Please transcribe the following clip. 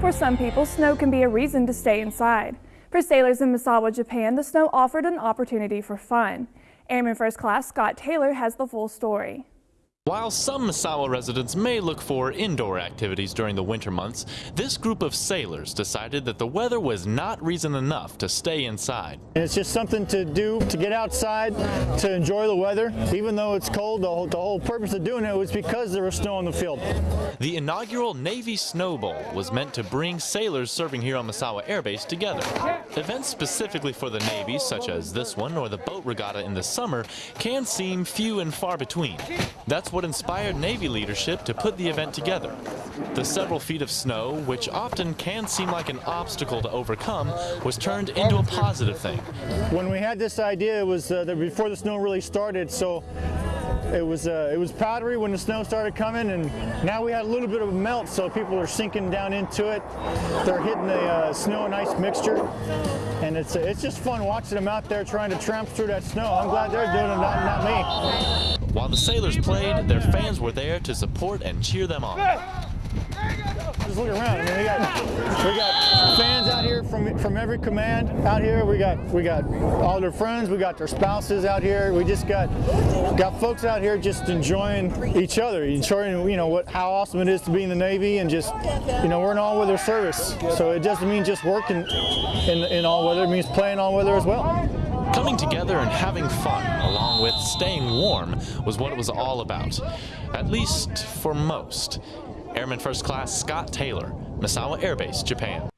For some people, snow can be a reason to stay inside. For sailors in Misawa, Japan, the snow offered an opportunity for fun. Airman First Class Scott Taylor has the full story. While some Misawa residents may look for indoor activities during the winter months, this group of sailors decided that the weather was not reason enough to stay inside. It's just something to do, to get outside, to enjoy the weather. Even though it's cold, the whole, the whole purpose of doing it was because there was snow on the field. The inaugural Navy Snow Bowl was meant to bring sailors serving here on Misawa Air Base together. Events specifically for the Navy, such as this one or the boat regatta in the summer, can seem few and far between. That's what inspired Navy leadership to put the event together. The several feet of snow, which often can seem like an obstacle to overcome, was turned into a positive thing. When we had this idea, it was uh, before the snow really started, so it was uh, it was powdery when the snow started coming, and now we had a little bit of a melt, so people are sinking down into it. They're hitting the uh, snow and ice mixture, and it's uh, it's just fun watching them out there trying to tramp through that snow. I'm glad they're doing it, not, not me. While the sailors played, their fans were there to support and cheer them on. Just look around. I mean, we got we got fans out here from from every command out here. We got we got all their friends. We got their spouses out here. We just got got folks out here just enjoying each other, enjoying you know what how awesome it is to be in the Navy and just you know we're in all weather service. So it doesn't mean just working in in all weather. It means playing all weather as well. Coming together and having fun, along with staying warm, was what it was all about. At least for most. Airman First Class Scott Taylor, Misawa Air Base, Japan.